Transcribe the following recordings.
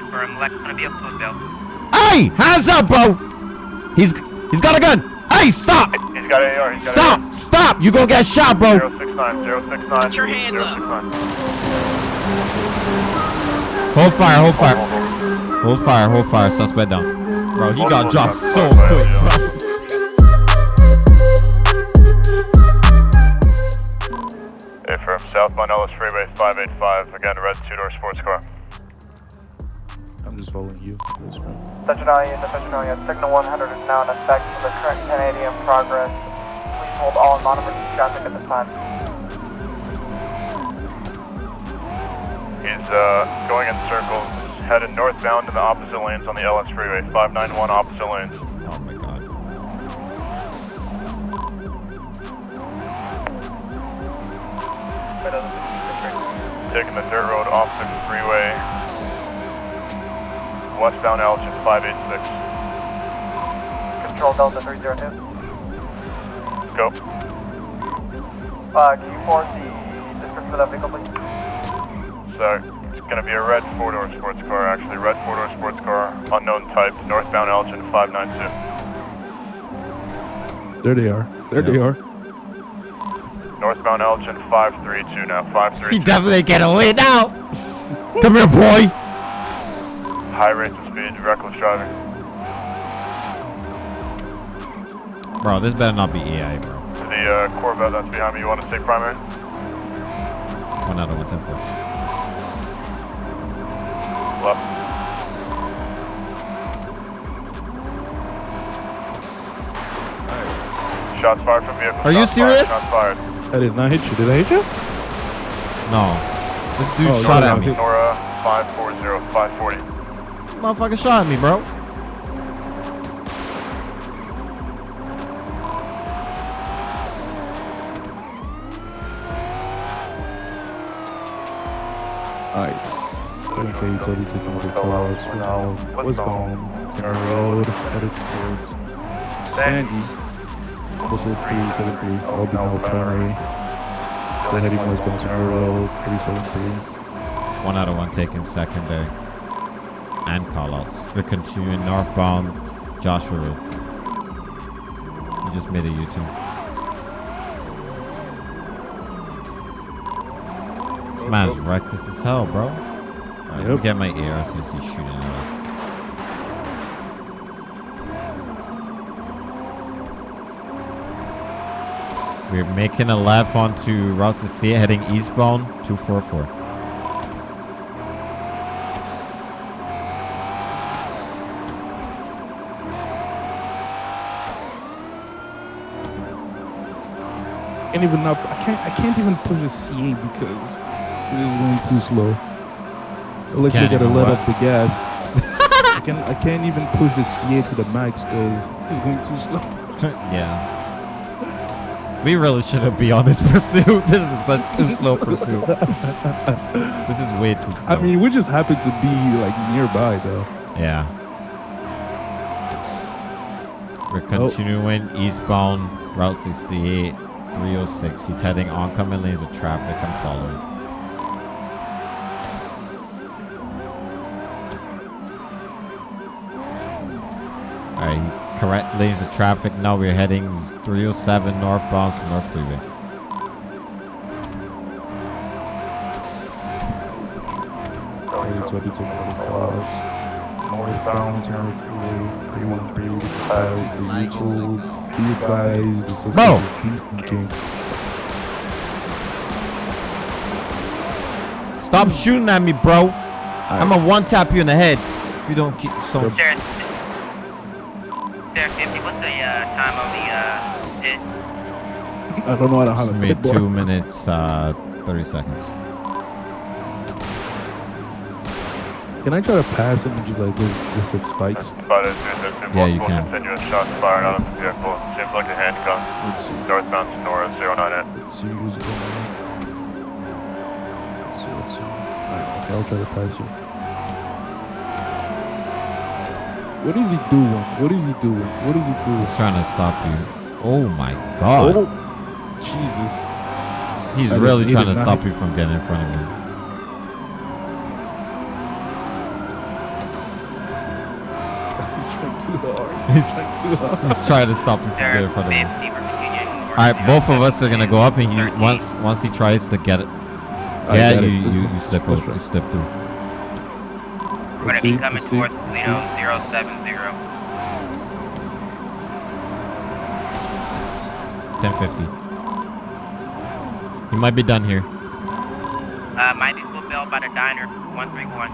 A firm. Lex gonna be a food. Hey, hands up, bro. He's he's got a gun. Hey, stop. He's got AR. He's got Stop. Stop. You gonna get shot, bro. AR. 069, 069. Put your hands up. 069. Hold fire. Hold fire. Hold, hold, hold. Hold fire. Hold fire. Suspect down. Bro, he Hold got on, dropped so on, hold on, quick, bro. Hey, from southbound LS Freeway 585. Again, red two-door sports car. I'm just following you. That's fine. Centralia into Centralia. Signal 100 is now in effect for the current 1080 in progress. Please hold all non-emergency traffic at this time. He's uh, going in circles, headed northbound in the opposite lanes on the LS Freeway. 591 opposite lanes. Oh my god. Taking the dirt road off the freeway. Westbound Elgin 586. Control Delta 302. Go. Uh, can you forward the description of that vehicle, please? So it's going to be a red four-door sports car, actually. Red four-door sports car, unknown type, northbound Elgin 592. There they are. There they are. Northbound Elgin 532 now, 532. He definitely get away now. Come here, boy. High rates of speed, reckless driving. Bro, this better not be EI, bro. To the uh, Corvette that's behind me, you want to take primary? One out of one ten four. Left. Shots fired from vehicle. Are you Shots fired, serious? Shots fired. I did not hit you. Did I hit you? No. This dude Oh, shot no, at me. Nora 540, 540. Motherfucker shot at me, bro. Alright. Okay, utility taking over callouts. We're now westbound. Kenner Road, headed towards Sandy. Also 373. I'll be now primary. We're heading westbound Kenner Road, 373. One out of one taken secondary. And callouts. We're continuing northbound Joshua Road. You just made a U-turn. This man's reckless as hell, bro. Me Yep. get my ear since he's shooting at us. We're making a left onto Route 68 heading eastbound 244. Can't even up. I can't. I can't even push a CA because this is going too slow. I Can't gotta let what? up the gas. I can. I can't even push the CA to the max because it's going too slow. yeah. We really shouldn't be on this pursuit. This is such too slow pursuit. this is way too slow. I mean, we just happen to be like nearby though. yeah. We're oh. continuing eastbound Route 68, 306. He's heading oncoming lanes of traffic. I'm following. Alright, correct lanes of traffic. Now we're heading 307 northbound to North Freeway. Northbound Terra Freeway 313 because the mutual be advised the system Bro. is beast king. Stop shooting at me, bro. I'm gonna one tap you in the head if you don't keep. Don't Sarah, Sarah 50, what's the uh, time of the uh, hit? I don't know how to how to me two minutes, uh, 30 seconds. Can I try to pass him and just like just, just hit spikes? Spotted 260, Yeah, you can. continuous shots fired out of the vehicle. Seems like a handgun. Let's see. Northbound Senora 098. Let's see who's going on. Let's see, let's see. Alright, okay, I'll try to pass you. What is he doing? What is he doing? What is he doing? He's trying to stop you. Oh my god. Oh, Jesus. He's I did- really he trying did to not stop you from getting in front of me. too hard. He's, Too hard. to stop you from They're getting in front of 50 him. All right, both of us are gonna go up, and he once once he tries to get it. Yeah, got you, it. You, you step Let's over, you step through. We're gonna Let's be coming towards let's Toledo see. 070. 1050. He might be done here. Uh, might be football by the diner. 131.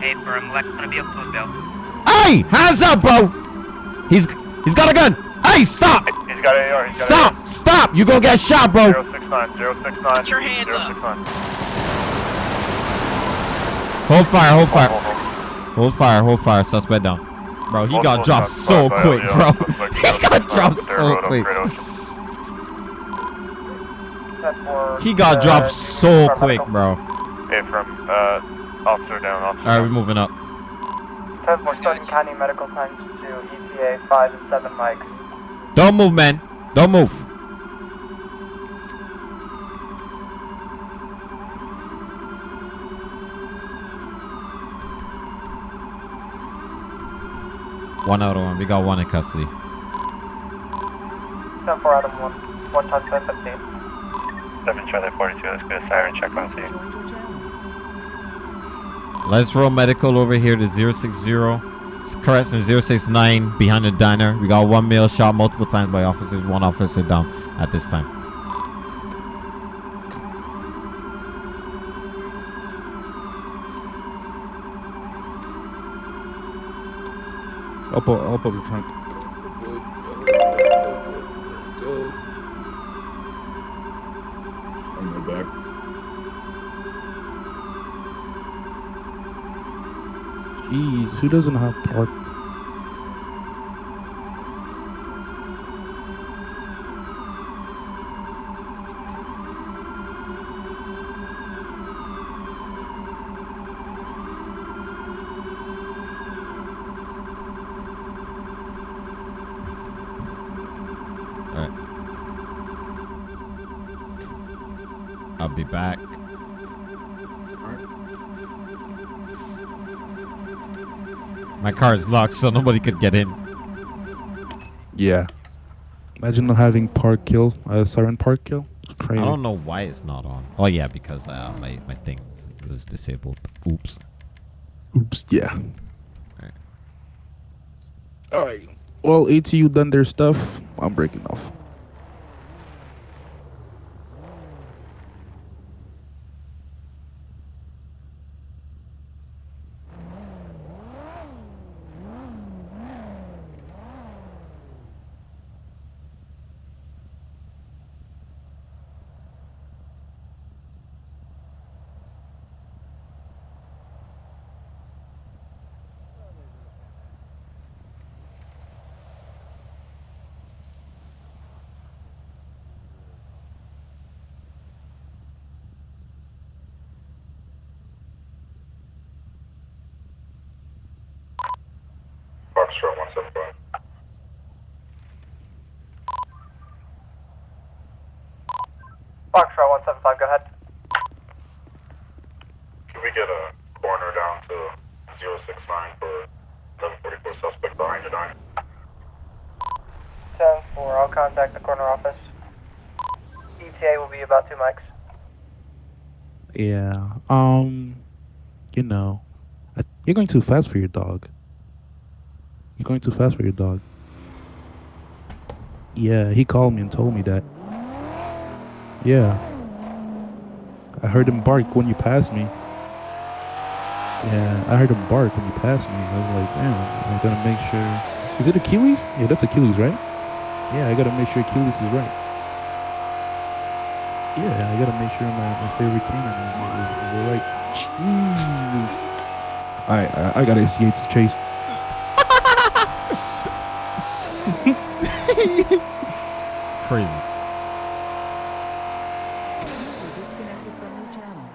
Hey, firm, Lex gonna be a football. Hey, hands up, bro. He's he's got a gun. Hey, stop! He's got AR. He's got Stop! Stop! You gonna get shot, bro. AR. 069, 069. Put your hands up. 069. Hold fire, hold fire, Hold, hold, hold fire, hold fire. Suspect down. Bro, he hold. got Multiple dropped so fired quick, bro. Suspect He got dropped so quick. Great Ocean. 10-4, He got uh, dropped so quick, bro. Hey, from uh, officer down, officer. All right, we're moving up. 10-4, starting county medical times to ETA 5 and 7 Mike. Don't move, man. Don't move. One out of one. We got one in custody. 10-4 out of 1, 1 times 550. 7 Charlie 42, let's get a siren check on scene. Let's roll medical over here to 060. It's Correction 069 behind the diner. We got one male shot multiple times by officers. One officer down at this time. Up, up your trunk. I'm right back. Jeez, who doesn't have park? Car is locked, so nobody could get in. Yeah. Imagine not having park kill, uh, siren park kill. It's I don't know why it's not on. Oh yeah, because uh, my my thing was disabled. Oops. Oops, yeah. Alright. Alright. Well, ATU done their stuff. I'm breaking off. Foxtrot 175. Foxtrot 175, go ahead. Can we get a coroner down to 069 for 1144 suspect behind the diner? 10-4, I'll contact the corner office. ETA will be about 2 mics. Yeah. Um, you know, I, you're going too fast for your dog. You're going too fast for your dog. Yeah, he called me and told me that. Yeah. I heard him bark when you passed me. Yeah, I heard him bark when you passed me. I was like, damn, I'm gonna make sure. Is it Achilles? Yeah, that's Achilles, right? Yeah, I gotta make sure Achilles is right. Yeah, I gotta make sure my, my favorite canine is, is, is right. Jeez. Alright, I I gotta escape the chase. Crazy. User disconnected from your channel.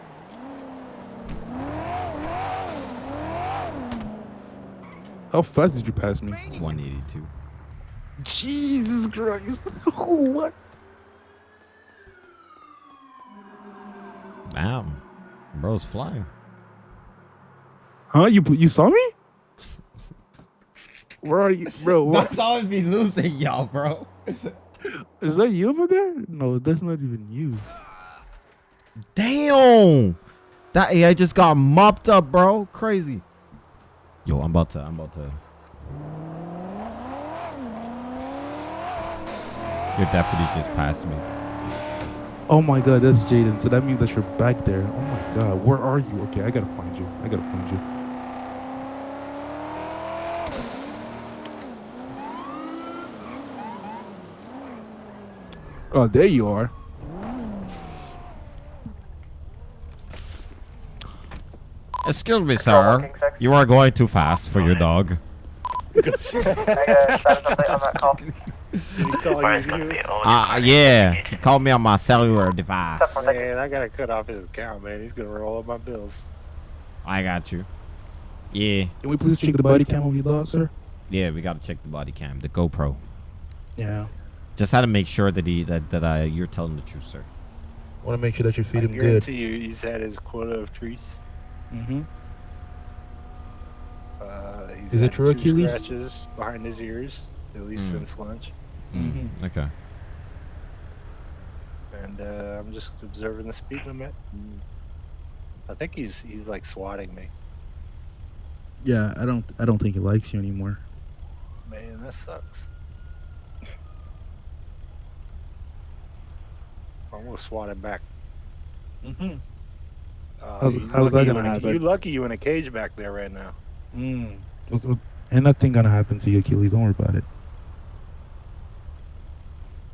How fast did you pass me? 182. Jesus Christ! what? Damn. Bro's flying. Huh? You you saw me? Where are you, bro? What, That's all be losing, y'all, bro. is that you over there? No, that's not even you. Damn. That AI just got mopped up, bro. Crazy. Yo, I'm about to. I'm about to. Your deputy just passed me. Oh my god, that's Jaden. So that means that you're back there. Oh my god, where are you? Okay, I gotta find you. I gotta find you. Oh, there you are. Excuse me, sir. You are going too fast for your dog. Negative status update on that call. Ah, yeah. He called me on my cellular device. Step one, thank you. Man, I gotta cut off his account, man. He's gonna roll up my bills. I got you. Yeah. Can we please check the body cam of your dog, sir? Yeah, we gotta check the body cam, the GoPro. Yeah. Just had to make sure that he that that uh, you're telling the truth, sir. I Want to make sure that you feed I him good. guarantee you, he's had his quota of treats. Mm-hmm. Uh, he's Is it had true, two Achilles? Scratches behind his ears, at least Mm. since lunch. Mhm. Okay. And uh, I'm just observing the speed limit. I think he's he's like swatting me. Yeah, I don't. I don't think he likes you anymore. Man, that sucks. I'm gonna swat him back. Mm-hmm. Uh, How's- you how's that lucky gonna you in a- happen? You lucky you in a cage back there right now. Mm. What's- what- Ain't nothing gonna happen to you, Achilles. Don't worry about it.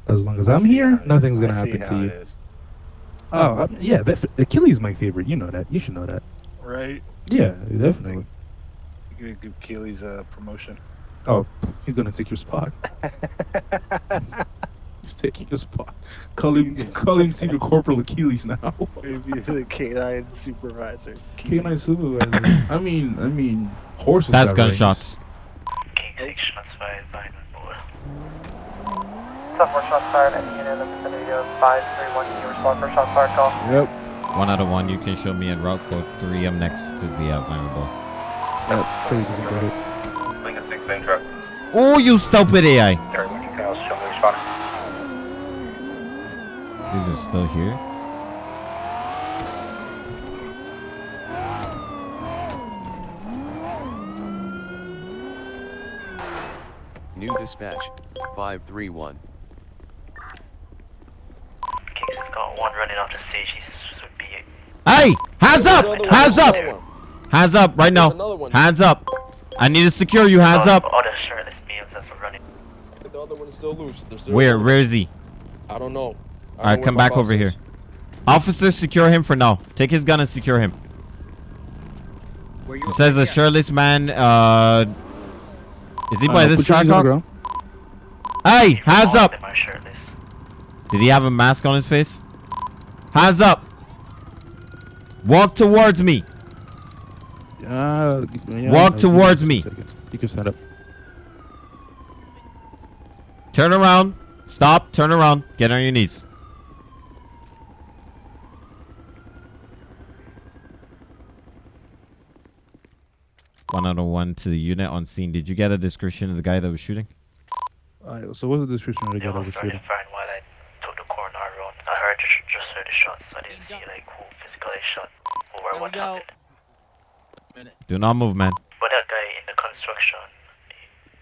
As long as I I'm here, how it is. nothing's gonna see happen how to you. is. Oh, uh, yeah. That, Achilles is my favorite. You know that. You should know that. Right? Yeah, definitely. You're gonna give Keely's a promotion. Oh, he's gonna take your spot. He's taking his spot. Call him, call him Senior Corporal Achilles now. Maybe the canine supervisor. K9 supervisor. I mean, I mean, horses. That's got gunshots. King 6 shots fired by boy. Step shots fired at unit in the vicinity of 531. Can you respond for shots fired call? Yep. One out of one. You can show me in route code three. I'm next to the uh, vulnerable. Yep. Totally doesn't it. Lincoln 6 main truck. Oh, you stupid AI. Everyone, you can also show me responding. These are still here. New dispatch, 531. King 6 got one running off the stage. He's should be Hey, hands up, hands up, hands up right now. Hands up. I need to secure you. Hands oh, up. Oh, other shirtless males that's running. The other one is still loose. They're still Where? Where is he? I don't know. I All don't right, know where come back boss over here. Officer, secure him for now. Take his gun and secure him. It says a shirtless man. Uh, is he by Uh, this put truck? knees on the ground. Hey, hands up. of them are shirtless. Did he have a mask on his face? Hands up. Walk towards me. Uh, yeah, Walk towards me. You can stand up. Turn around. Stop. Turn around. Get on your knees. One out of one to the unit on scene. Did you get a description of the guy that was shooting? Alright, so what's the description of the They guy that was was running shooting? fine while I took the corner road. I heard just, just heard the shots. I didn't see like who physically shot or There what happened. Do not move, man. But that guy in the construction.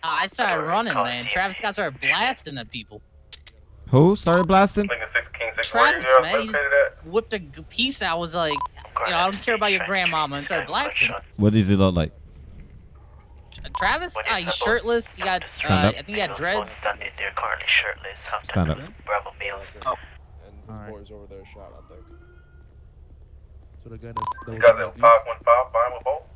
Ah, I started Sorry, running, man. CMC. Travis got started blasting at people. Who started blasting? Lincoln 6 King 6 Travis, man, he just whipped a piece out. Was like, you know, I don't care about your grandmama, and started blasting. What does he look like? Travis, When uh, he's shirtless. He got, uh, I think he got dreads. They're currently shirtless. Sometimes Stand up. Bravo males. And his Alright. boys over there shot, I think. So the guy that's, that You was got on 515 behind with bolt?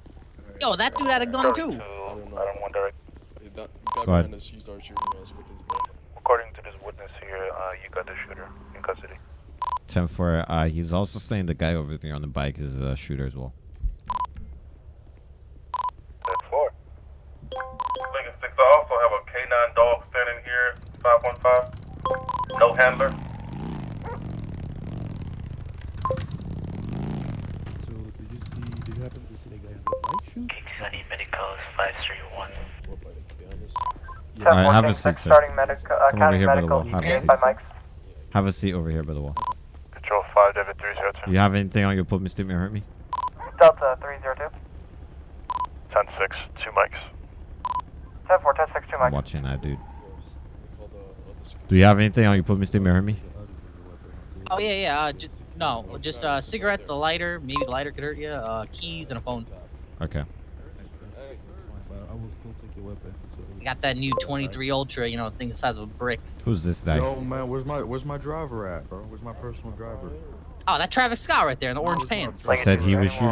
Yo, that dude had a gun too. I don't know. I don't want direct. He got, got Go ahead. behind he started shooting us with his gun. According to this witness here, uh, you got the shooter in custody. 10 4. Uh, he's also saying the guy over there on the bike is a shooter as well. That's four. Lincoln 6, I also have a K9 dog standing here, 515. No handler. So did you see? Did you happen to see the guy on the bike shoot? King I need medicals 531. What, like, to be honest? All right, have a seat, sir. Starting medic, uh, Come over county here by the medical, wall. Have a seat. by Mike's. Have a seat over here by the wall. Control 5, David 302. You have anything on your put me statement hurt me? Delta 302. 10 6, 2 mics. 10-4, 10-6, 2 I'm watching that, dude. We call the other security. Do you have anything on your put me statement hurt me? Oh yeah, yeah. Uh, just no, just uh, cigarettes, the lighter. Maybe the lighter could hurt you. Uh, keys and a phone. Okay. I will still take your weapon. so- I got that new 23 Ultra. You know, thing the size of a brick. Who's this guy? Yo, man, where's my where's my driver at, bro? Where's my personal driver? Oh, that Travis Scott right there in the orange pants. He said he was shooting.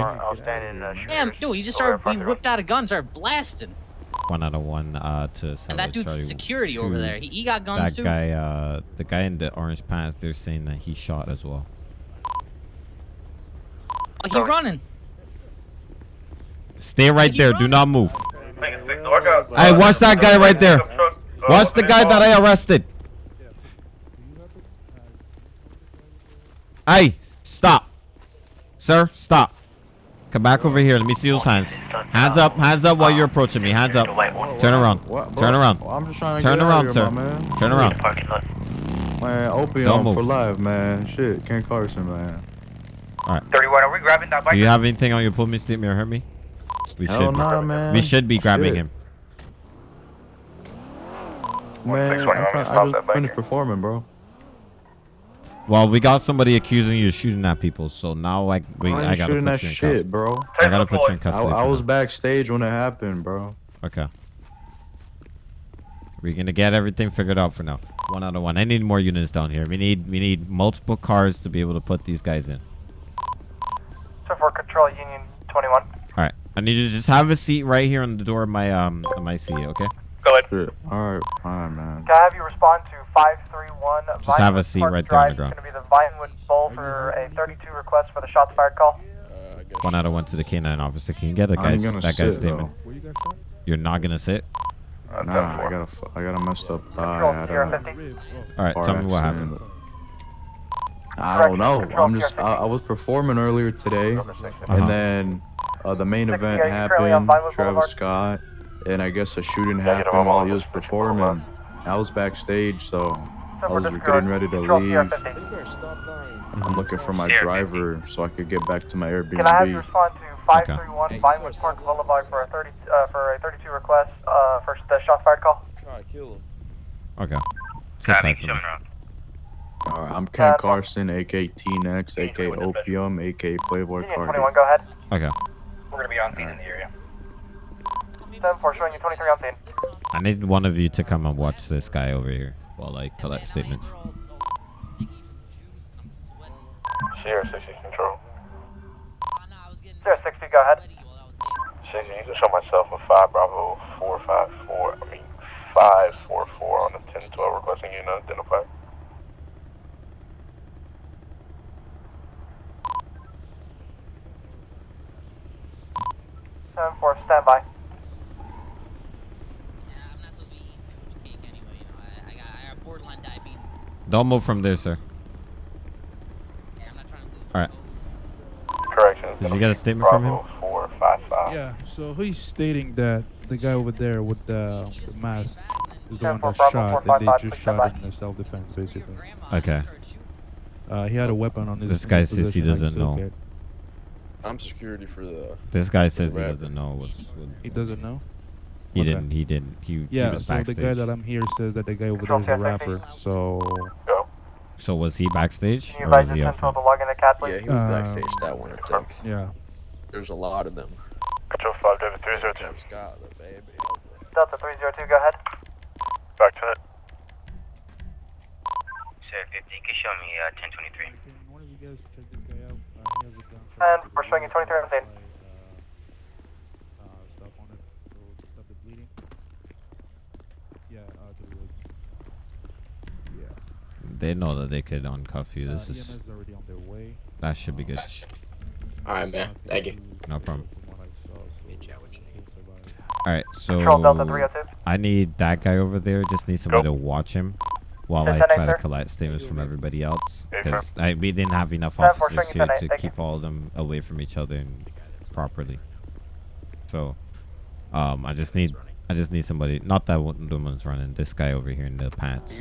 Damn, dude, he just started. He whipped out a gun, started blasting. One out of one uh, to And that dude's Charlie security over there. He, he got guns That too. guy, uh, the guy in the orange pants, they're saying that he shot as well. Oh, he running. Stay right He there. run. Do not move. Make it 6, so I. Hey, watch that guy right there. Pickup truck, Watch the guy that I arrested. Hey, stop. Sir, stop. Come back over here. Let me see those hands. Hands up. Hands up while you're approaching me. Hands up. Turn around. Turn around. I'm just trying to Turn get around, out sir. of here, my man. Turn around. Parking lot. Man, Don't opium move. for life, man. Shit, Ken Carson, man. All right. 31, are we grabbing that bike? Do you have anything on your pull me statement or hurt me? We Hell should. nah, man. We should be grabbing Shit. him. Man, I'm trying, I just finished performing, bro. Well, we got somebody accusing you of shooting at people, so now like we, I I gotta shooting put that you in shit, cuffs. bro. I gotta put you in I, custody. I for was now. backstage when it happened, bro. Okay. We're gonna get everything figured out for now. One out of one. I need more units down here. We need we need multiple cars to be able to put these guys in. So for control Union 21. All right. I need you to just have a seat right here on the door of my um of my seat. Okay. Go ahead. Shit. All right, fine, man. Can I have you respond to 531 Just have a seat Park right there on the Drive? ground. It's going to be the Vinewood Bowl for a 32 request for the shots fired call. Uh, One out of one to the canine officer. Can you get the I ain't guy's gonna that guy's sit, statement? though. Where you guys shot? You're not gonna sit. Uh, Nah, 10-4. I got a, f- I got a messed up thigh. I had Sierra a 50. All right. Tell me what happened. I don't know. I'm just. I, I was performing earlier today, Uh-huh. and then uh, the main event yeah, you're currently on happened. Vinewood Travis Scott, and I guess a shooting happened while he was performing. I was backstage, so I was getting ready to leave. 50. You better stop lying. I'm looking for my driver so I could get back to my Airbnb. Can I have you Airbnb. respond to 531 Vinewood Park Boulevard for a 30 uh, for a 32 request uh, for the shots fired call? Try to kill him. Okay. Sit Copy, tight for me. coming around. Alright, I'm Ken Uh, Carson, aka T-Nex, aka Opium, aka Playboy Union 21, go ahead. Okay. We're going to be on scene in the area. 7-4, showing you 23 on scene. I need one of you to come and watch this guy over here while I collect statements. Sierra 60 control. Sierra 60, go ahead. Shit, you need to show myself a 5 Bravo 454. I mean, 544 on the 1012 requesting you to identify. Seven four, stand Don't move from there, sir. All right. Correction. Did you get a statement from him? 455. Yeah, so he's stating that the guy over there with the, the mask is the one that shot, and they just shot by. in self-defense, basically. Okay. Uh, he had a weapon on his. This guy says he doesn't know. it. I'm security for the. This guy says he doesn't know what's. What, He doesn't know. He Okay. didn't. He didn't. He, he Yeah, was so backstage. the guy that I'm here says that the guy over there is a rapper. So Go. so was he backstage Can you or was he your up front? to log into CAT. Yeah, he was Um, backstage that one, I think. yeah, There's a lot of them. Control 5 David 302. Travis Scott, the baby. Delta 302, go ahead. Back to it. Sir, 50, you can show me uh, 1023. And we're of you guys check this guy out? Uh, he has a gun. And we're showing you 23 on scene. Uh, stop on it. So to stop the bleeding. Yeah, uh, to the leg. Yeah. They know that they could uncuff you. This uh, is already on their way. that should be good. Alright, man. Thank you. No problem. From what I saw, so we'll survive. All right, so Control Delta 302. I need that guy over there. Just need somebody Go. to watch him while I try to collect statements from everybody else. Because we didn't have enough officers here to keep all of them away from each other and properly. So Um, I just need, I just need somebody. Not that one, the one's running. This guy over here in the pants.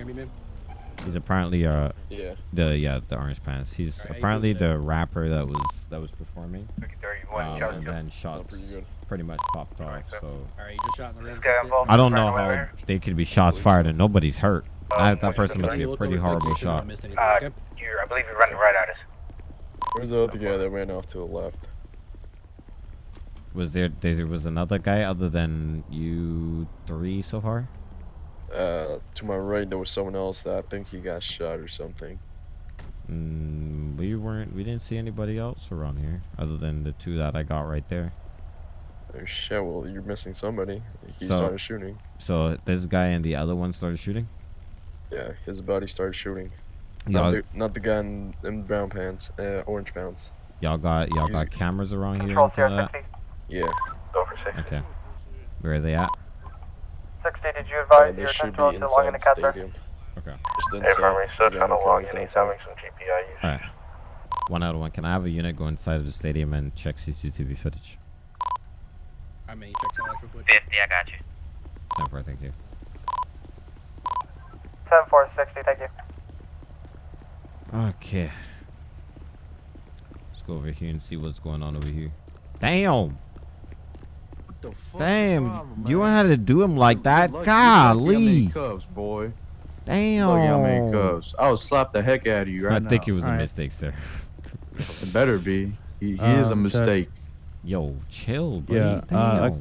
He's apparently uh Yeah. the yeah the orange pants. He's Alright, how you apparently doing the rapper that was that was performing. Um, and then shots pretty pretty much popped off. So Alright, you just shot in the rim. I don't know Right away how they could be shots fired and nobody's hurt. Um, That, that person must be a pretty horrible shot. Uh, you're, I believe you're running right at us. Where's the other guy that ran off to the left? Was there there was another guy other than you three so far? Uh, to my right, there was someone else that I think he got shot or something. Mm, we weren't. We didn't see anybody else around here other than the two that I got right there. Oh shit! Well, you're missing somebody. He So- started shooting. So this guy and the other one started shooting. Yeah, his buddy started shooting. Not the, not the guy in, in brown pants, uh, orange pants. y'all got y'all got cameras around here. Control and anything like CR60. Yeah. Over six. Okay. Where are they at? 60, did you advise they your should attention be to along in inside the the cat, sir? stadium. Okay. Just inside. Farmer, he's still The trying to guy log is in. He's having some GPI use. All right. One out of one. Can I have a unit go inside of the stadium and check CCTV footage? I mean, check some out real quick. 50, I got you. Ten four, thank you. 10 4, 60, thank you. Okay. Let's go over here and see what's going on over here. Damn. Damn. You had to do him like that? Golly. Cubs, boy. Damn. Look how many cubs. I will slap the heck out of you right I now. think it was a Alright. mistake, sir. It better be. He, he is a Um, mistake. Yo, chill, buddy. Yeah, uh, I-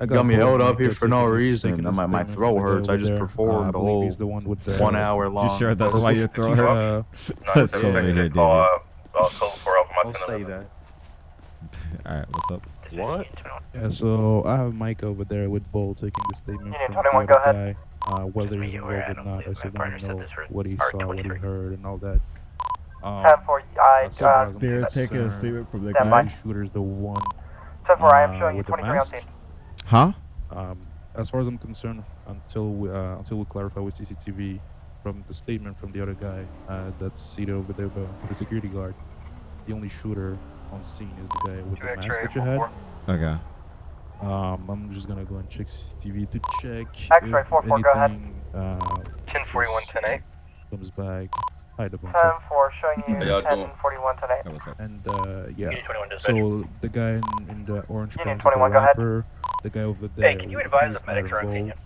I Got me held up here for no reason. taking My- my throat hurts. I just there. performed Uh, I the believe whole he's the one with the one hour long. You sure that's why your throat hurts? Let's go over here, David. Call, uh, code for Alpha Don't Mike say that. Alright, what's up? What? Yeah, so I have Mike over there with Bull taking the statement Union from 21, the other guy, uh, whether he's Yeah, involved or not. I him. still want to know what he saw, what he heard, and all that. Um, 10 4, I, as far uh, They're taking a statement from the guy. by. the shooter's the one 10 4, I am uh, showing you with the 23 on mask. Huh? Um, as far as I'm concerned, until we, uh, until we clarify with CCTV from the statement from the other guy uh, that's seated over there, the, the security guard, the only shooter on scene is the guy with the mask X-ray, that you had. Okay. Um, I'm just gonna go and check CCTV to check X-ray, if 4-4, go ahead. anything uh, 10 41, 10 8. comes back. Hi, the 10 4, showing you How y'all 10 doing? 41, 10 8. That was up. And uh, yeah, 21 dispatch. so the guy in, in the orange pants, is the 21, go ahead. rapper, the guy over there. Hey, can you advise the medics not are on scene? involved,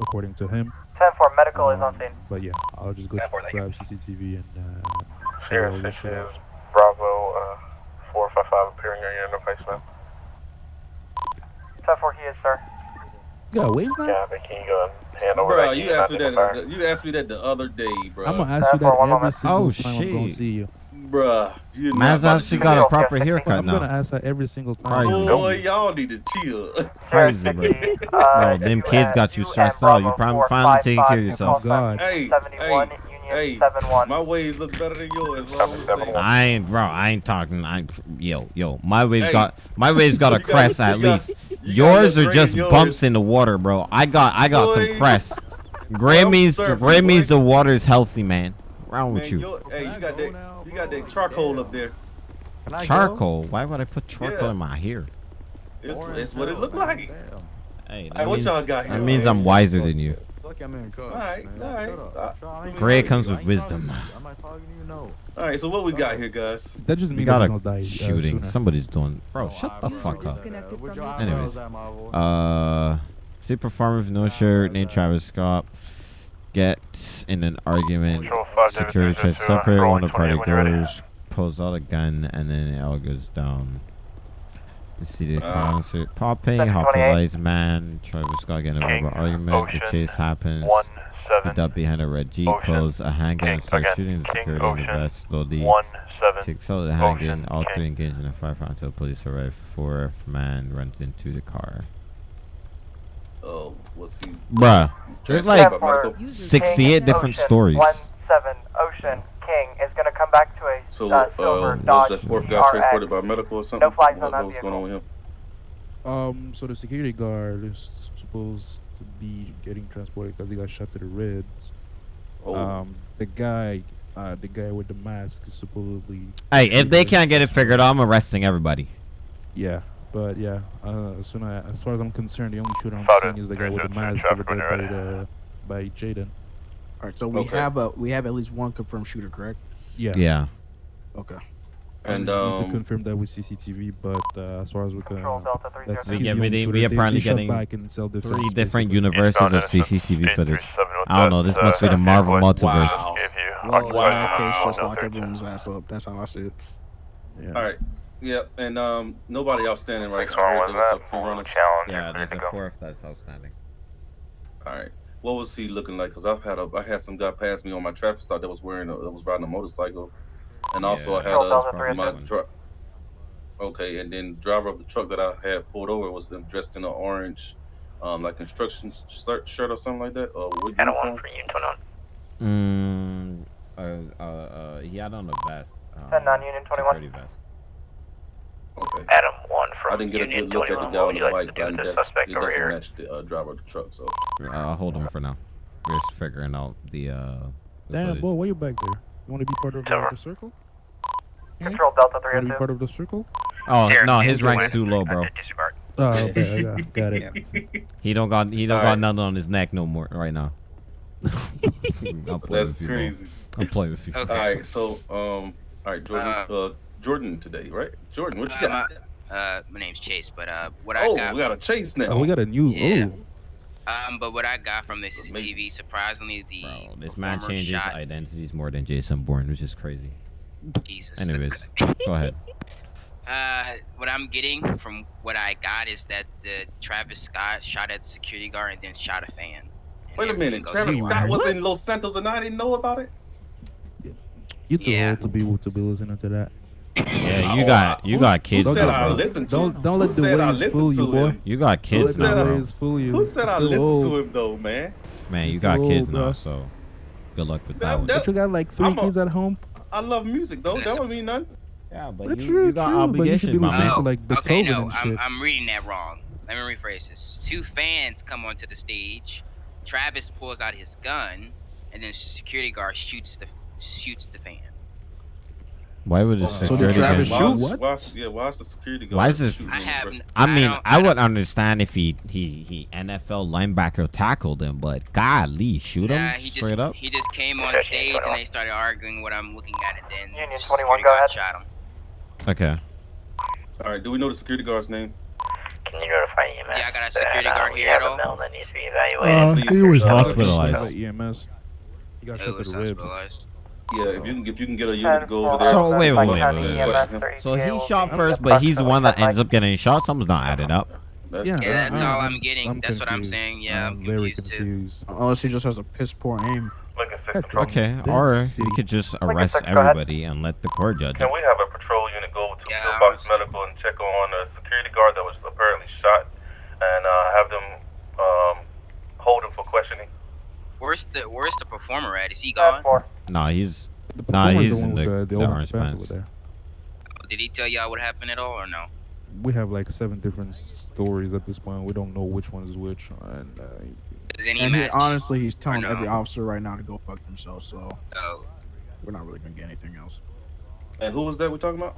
According to him. 10 4, medical is on Um, scene. But yeah, I'll just go 10-4, thank you. grab CCTV and uh, Sierra follow this 6 shit is out. Bravo, uh, 455 appearing on your interface now. 10 4, he is, sir. Yeah, wave now. Yeah, but can you go and hand over Bro, that you asked me that. fire? You asked me that the other day, bro. I'm gonna ask you that every moment. single Oh, time I'm gonna see you. Bruh, you're Man's not actually got a proper Yes, haircut I'm gonna ask that every single that. time. Crazy. Boy, y'all need to chill. Crazy, bro. Crazy, Bro, uh, them kids got you stressed out. You probably finally taking care of yourself. God. Hey, 71, hey, Union hey, 71. my waves look better than yours. That's all I'm saying. I ain't, bro. I ain't talking. I, yo, yo. My waves Hey. got, my waves got a You got- crest you at got- least. you Yours are just green, bumps in the water, bro. I got, I got Boy. some crest. Grammy's, I'm means, surfing, gray boy. means the water's healthy, man. What's wrong with you? your- hey, you got that. You got that charcoal up there. Charcoal. Why would I put charcoal Yeah. in my hair? It's, it's what it look like. Hey, Hey, that what means, y'all got that here, means? I'm wiser than you. Look, I'm in Cubs. All right, man. all right. Shut Uh, up. Gray comes with wisdom. talking. I'm talking to you, no. All right, so what we got here, guys? That just We means got that a he'll die uh, shooting. sooner. Somebody's doing. Bro, Oh, shut I the appreciate fuck up. that. Disconnected What from y'all- your Anyways. how's that. Uh, see performer with no shirt named Travis Scott get in an argument. Security David, tries to uh, separate one of the party 28 when you're ready. goes, pulls out a gun, and then it all goes down. You see the Uh, concert popping, Section 28. hospitalized man. Travis Scott getting a King, verbal argument. The chase happens. One, He seven, ducked behind a red jeep, Ocean, pulls a handgun, and starts shooting the King, security in the vest slowly. one, seven, Takes out the handgun. Ocean, All three King. engage in a firefight until police arrive. Fourth man runs into the car. Oh, what's he? Bruh, there's like by medical? User 68 different Ocean, stories. 17, Ocean, King is going to come back to a So, uh, uh, silver was Dodge the fourth guy RX. transported by medical or something? No flags on what, that what was going on with him? Um, so the security guard is supposed to be getting transported because he got shot to the ribs. Oh, Um, the guy, uh, the guy with the mask is supposedly. Hey, if they can't get it figured out, I'm arresting everybody. Yeah. But yeah, uh, as soon as, as far as I'm concerned, the only shooter I'm Spotted. seeing is the guy with the mask over there by ready. the by Jaden. All right, so we Okay. have a we have at least one confirmed shooter, correct? Yeah. Yeah. Okay. I And just need to um, confirm that with CCTV, but uh, as far as we can, Control Delta that's We he's get the we, shooter. we They- apparently getting back in self-defense, three different basically. universes of CCTV footage. I don't know. This uh, must be the Marvel multiverse. Wow. If you Well, in occupy that case, just lock everyone's ass up. That's how I see it. Yeah. all right. Yeah, and um, nobody outstanding right now. I one heard was there was a few full runners. challenge. Yeah, there's a fourth that's outstanding. All right. What was he looking like? Because I've had a, I had some guy pass me on my traffic stop that was wearing, a, that was riding a motorcycle, and also I had a my two. truck. Okay, and then driver of the truck that I had pulled over was dressed in an orange, um, like construction shirt, shirt or something like that, or with Adam uniform. one for Union 21. Mm, uh, uh, uh, he had on a vest. Um, 10 non-union 21. security vest. Okay. Adam one I didn't get a good look at the guy What on the you bike, to but do he with the doesn't, suspect he doesn't here? match the uh, driver of the truck. So Uh, I'll hold him for now. We're just figuring out the uh. the Damn, footage. boy, why you back there? You want to be part of the, the circle? Control Delta You want to be part of the circle? Oh Here, no, his rank's too low, bro. Oh, okay, I got, got it. He don't got he don't All got right. nothing on his neck no more right now. I'll play that's with you, bro. crazy. I'll play with you. Okay. All right, so um, all right, Jordan, Uh, uh, Jordan today, right? Jordan, what you Uh, got? My, uh, my name's Chase, but uh, what I Oh, got, we got a chase now. Oh, we got a new. Yeah. Oh, um, but what I got from this This is TV, surprisingly, the Bro, this man changes shot, identities more than Jason Bourne, which is crazy. Jesus. Anyways, go ahead. Uh, what I'm getting from what I got is that the Travis Scott shot at the security guard and then shot a fan. And Wait a minute, Travis to- Scott was in Los Santos and I didn't know about it. you too Yeah. old to be to be listening to that. Yeah, you got you got kids. Who though, said I bro. listened to Don't don't let the said waves fool you, boy. You got Don't kids let said now, the I- fool you. Who said I Still listened old. to him though, man? Man, you Still got kids old, now, so good luck with That- that one. that- But you got like 3 a- kids at home. I love music though. That don't mean nothing. Yeah, but That's you, true, you got true, but you should be obligations, my listening man. to like okay, Beethoven no, and I'm. I'm reading that wrong. Let me rephrase this. Two fans come onto the stage. Travis pulls out his gun, and then security guard shoots the shoots the fan. Why would the So security Travis guard- shoot? Why, why, yeah, why is the security guard? Why is this- shooting I have. first? n- I mean, don't- I, would don't- understand if he he he NFL linebacker tackled him, but golly, shoot him Nah, he just straight up. he just came on stage and they started arguing what I'm looking at, and then Union the 21, security go ahead. shot him. Okay. All right, do we know the security guard's name? Can you notify EMS? Yeah, I got a security uh, guard we here have at a all. that needs to be evaluated. Uh, he was hospitalized. EMS. He got shot was the ribs. Hospitalized? Yeah, if you can if you can get a unit to go over there. So wait, wait, Like wait, County wait, wait. So he shot first, but he's the one that ends up getting shot. Something's not adding up. That's, Yeah, Yeah, that's all I'm- I'm getting. I'm That's what I'm saying. Yeah, I'm very confused too. confused. Unless he just has a piss poor aim. Lincoln Six Heck, Control. Okay, Damn or city. we could just arrest Six, everybody and let the court judge Can we have a patrol unit go to Yeah, Pillbox. Medical and check on a security guard that was apparently shot, and uh, have them um, hold him for questioning? Where's the Where's the performer at? Is he gone? four. Nah, he's The Nah, he's the in one the- with the, the the orange orange pants pants. over there. Did he tell y'all what happened at all or no? We have like seven different stories at this point. We don't know which one is which. And uh, Does any And he, honestly, he's telling no? every officer right now to go fuck themselves. So Oh, we're not really gonna get anything else. And who was that we're talking about?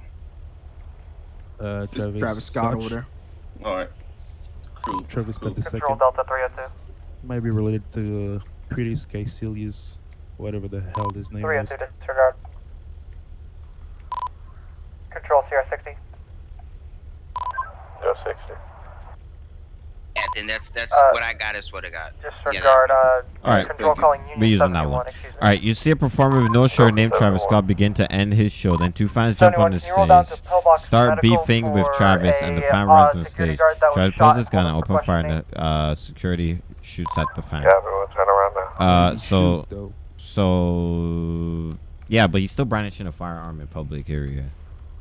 uh, Travis, Travis Scott over there. All right. Crew. Travis Scott the Control second Delta 302. might be related to uh, Critics Caecilius, whatever the hell his name is. 302 disregard. Control CR60. Zero sixty. yeah. Then that's that's Uh, what I got. Is what I got. Disregard. Uh, All right, control thank you. calling Union We're using that one. excuse me. All right, you see a performer with no shirt named Travis Scott begin to end his show. Then two fans jump on the 71, can you roll down stage, start beefing with for Travis, and the fan uh, runs on stage. guard that was Travis shot pulls his and gun and open fire, and the uh, security shoots at the fan. Yeah, everyone turn around now. Uh, so though. So yeah, but he's still brandishing a firearm in public area.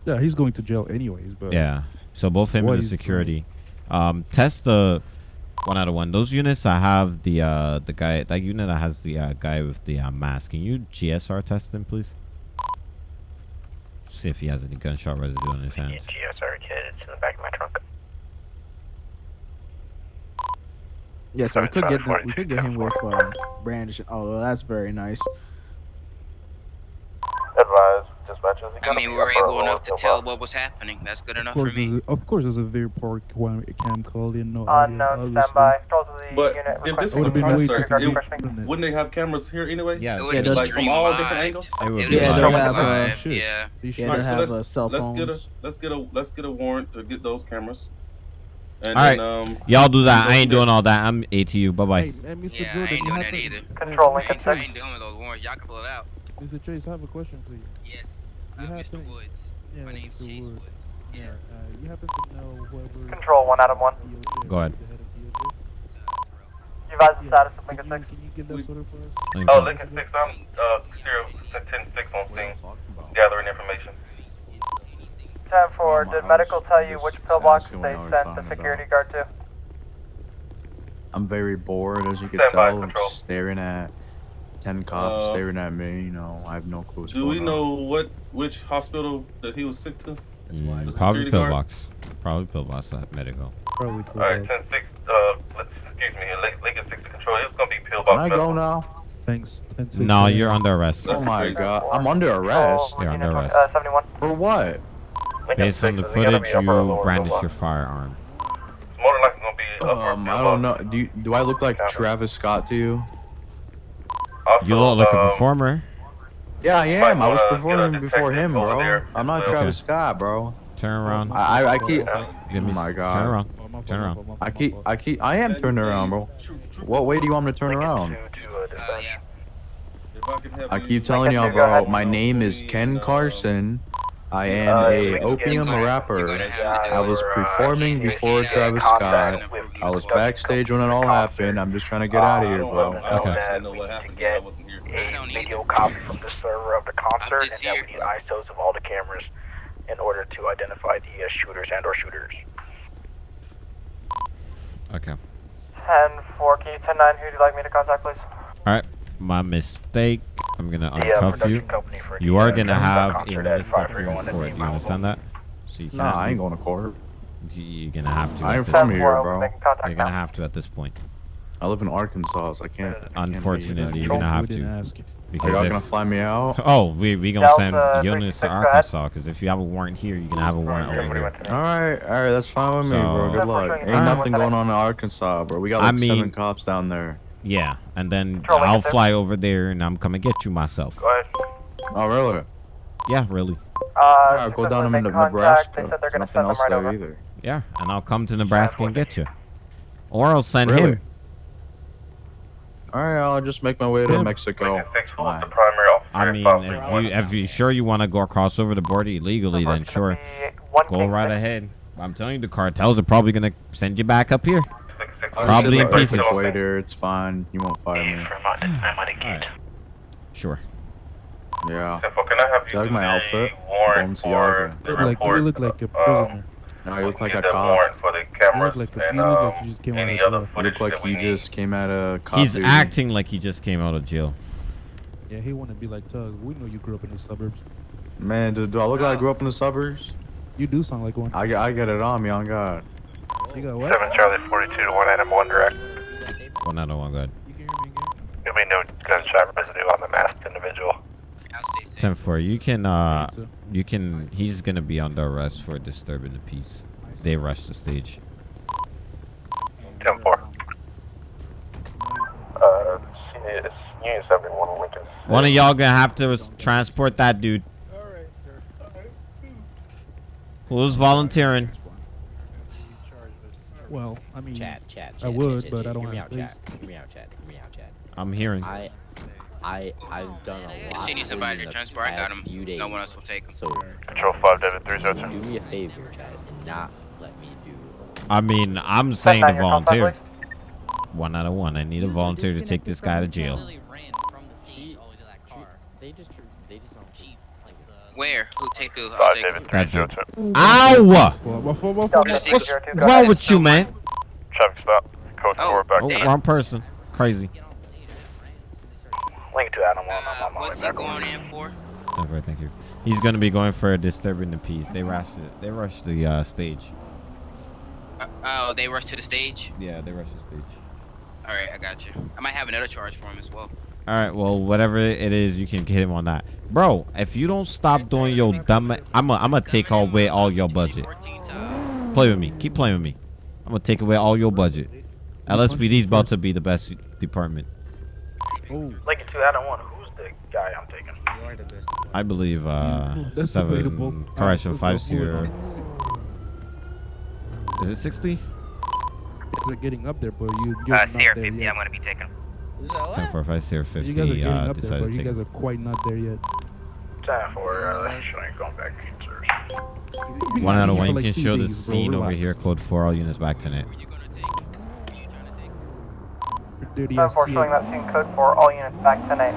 Yeah, he's going to jail anyways. But Yeah. So both him and the he's doing. security. Um, test the one out of one. Those units I have the uh the guy that unit that has the uh, guy with the uh, mask. Can you GSR test him, please? See if he has any gunshot residue on his hands. GSR kid. It's in the back of my trunk. Yeah, so we could get Sorry, we could get him with um, brandishing. Oh, that's very nice. Advise, dispatch I mean, we were able enough to tell what was happening. That's good enough for me. a, of course, there's a very poor cam, cam call in. No audio, Unknown obviously. standby. Control the But unit. if this It was a would've been way concert, it- wouldn't they have cameras here anyway? Yeah, It would Yeah, be those- like from all different angles. It would It be Yeah, be they'll have, uh, shit. Yeah. They should- Yeah, Alright, they so have let's uh, cell let's get a let's get a let's get a warrant to get those cameras. And All right. then, um, Y'all do that. I ain't doing all that. I'm ATU. Bye bye. Hey, hey, Mr. Yeah, I ain't doing have that either. Control I Lincoln ain't, I 6. ain't doing those warrants. Y'all can pull it out. Mr. Chase, I have a question for you. Yes. You Uh, have Mr. to- Woods. Yeah, My name's Mr. Chase Wood. Woods. Yeah, uh, you happen to know whoever. Control, one Adam one. Go ahead. the head of DOJ? You advise the Yeah. status of Lincoln 6. can you get that We- sorted for us? Oh, you. Lincoln Six, I'm uh zero ten six on scene, gathering information. 10 4. Did medical tell you which pillbox they what I was sent the security about. guard to? I'm very bored, as you can Stand by, tell. control. Staring at ten cops Uh, staring at me. You know, I have no clue. Do we going know what which hospital that he was sick to? Mm, The probably security guard? pillbox. Probably pillbox at medical. Probably cool. All right, ten six. Uh, let's excuse me, Lin- Lincoln Six to control. It's gonna be pillbox. on? Can I go now? Thanks. Thanks. No, you're under arrest. Oh my god, I'm under arrest. You're under arrest. Uh, 71. For what? Based on the footage, you brandish your firearm. It's more than likely gonna be upper Um, I don't know. Do you, do I look like Travis Scott to you? You look like a um, performer. Yeah, I am. I was wanna get a performing before him, bro. I'm not as well. Travis Scott, bro. Turn around. I I, I keep. Oh my god. Turn around. My fault, Turn around. I keep. I keep. I am turning around, bro. What way do you want me to turn around? Uh, yeah. If I can have I you- keep telling y'all, bro. My name is Ken Uh, Carson. I am Uh, a opium gonna- rapper. you're gonna have to do I was performing You before can't Travis contact Scott. I was backstage when it all happened. I'm just trying to get out of here, bro. I don't, I don't know what happened. 'cause I wasn't here. I don't video either. copy from the server of the concert, and just that here. we need ISOs of all the cameras in order to identify the uh, shooters and or shooters. Okay. 10 4. Key 10 9. Who would you like me to contact, please? All right. My mistake. I'm gonna The uh, uncuff production you. You are uh, gonna have a concert at notice of 531 report. Do you understand that? So you can't. Nah, I ain't going to court. You're gonna have to. I at ain't this- from here, bro. You're gonna have to at this point. I live in Arkansas, so I can't. I can't Unfortunately, you're gonna have to. ask. Are y'all gonna fly me out? oh, we we gonna Delta send units to 36, go ahead. Arkansas. Because if you have a warrant here, you can have a warrant over here. All right, all right, that's fine with me, bro. Good luck. Ain't nothing going on in Arkansas, bro. We got I like seven cops down there. Yeah, and then Control I'll Lincoln, sir. fly over there and I'm coming to get you myself. Go ahead. Oh, really? Yeah, really. Uh, I'll go down successfully them into make contact. Nebraska. They said they're going to nothing send them right there over. either. Yeah, and I'll come to Nebraska and get you, or I'll send Really? him. All right, I'll just make my way to Yeah. Mexico. Lincoln Six, who was Fine. the primary officer? I mean, if you if you sure you want to go across over the border illegally, then sure, go right ahead. I'm telling you, the cartels are probably gonna send you back up here. Six, six, I'll Probably just in sit like pieces. this Waiter, it's fine. You won't fire me. Alright. Sure. Yeah. Ten four, Can I have you Like my the outfit? warrant for the You look like you look like a um, prisoner. No, you look like a cop. warrant for the cameras like a- and you look like um, you just came out of jail. You look like that we you need. just came out of cop He's duty. acting like he just came out of jail. Yeah, he want to be like Tug. We know you grew up in the suburbs. Man, do, do I look like I grew up in the suburbs? You do sound like one. I, get- I get it on me, on God. You got what? Seven Charlie 42 to one item one direct. One out of one, good. You can hear me again? There'll be no gunshot residue on the masked individual. I'll stay safe. Ten four. You can uh, you can. He's gonna be under arrest for disturbing the peace. They rushed the stage. Ten four. Uh, it's Union 71 Lincoln. One of y'all gonna have to transport that dude. Alright, sir. Who's volunteering? Well, I mean, Chat, chat, chat. I would, chat, but chat, I don't hear me have out, space. Chat. Hear me out, chat. Hear me out, chat. I'm hearing. I, I, I've done a lot. she needs for somebody to in the transport, I got him. days. No one else will take him. So, Control 5 David can 302. do me a favor, chat, and not let me do. I mean, I'm saying to nine, your contact, volunteer. One out of one. I need a volunteer to take this guy to your jail. channel. Literally ran from the scene all the way to that car. They just, tr- they just don't keep like the. Where? Who take who? I'll 5 take David who. 302. Ow! Well, before, before, Delta What's- 602, What's wrong with you, man? Traffic stop. Code Oh, 4 back Oh, wrong person. Crazy. Link to Adam 1, I'm Uh, on what's he going in for? That's right, thank you. He's gonna be going for a disturbing the peace. They rushed it. They rushed the uh, stage. Uh, oh, they rushed to the stage. Yeah, they rushed the stage. All right, I got you. I might have another charge for him as well. All right, well, whatever it is, you can hit him on that, bro. If you don't stop doing your dumb, I'm gonna I'm gonna take away all your budget. Play with me. Keep playing with me. I'm gonna take away all your budget. LSPD's about to be the best department. Lincoln 2 Adam 1, who's the guy I'm taking? I believe uh That's seven correction Uh, five let's zero. Is it sixty? They're getting up there, but you, you're Uh, not there 50, yet. I'm gonna be taking. Ten four five zero But You guys are fifty. getting Uh, up there, but you guys are quite not there yet. 10 4, uh, should I going back? Sirs. One out of for one. You like can two show the days, bro, scene over here. Code four. All units back tonight. Dirty Ten ass four CA. showing that scene code for all units back to name.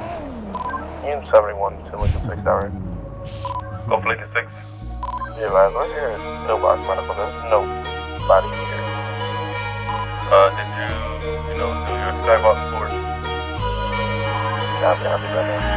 Unit 71 to Lincoln 6, alright. Go for Lincoln 6. Yeah, last one here is nobody, medical, there's nobody here. Uh, did you, you know, do your skybox for? Be back.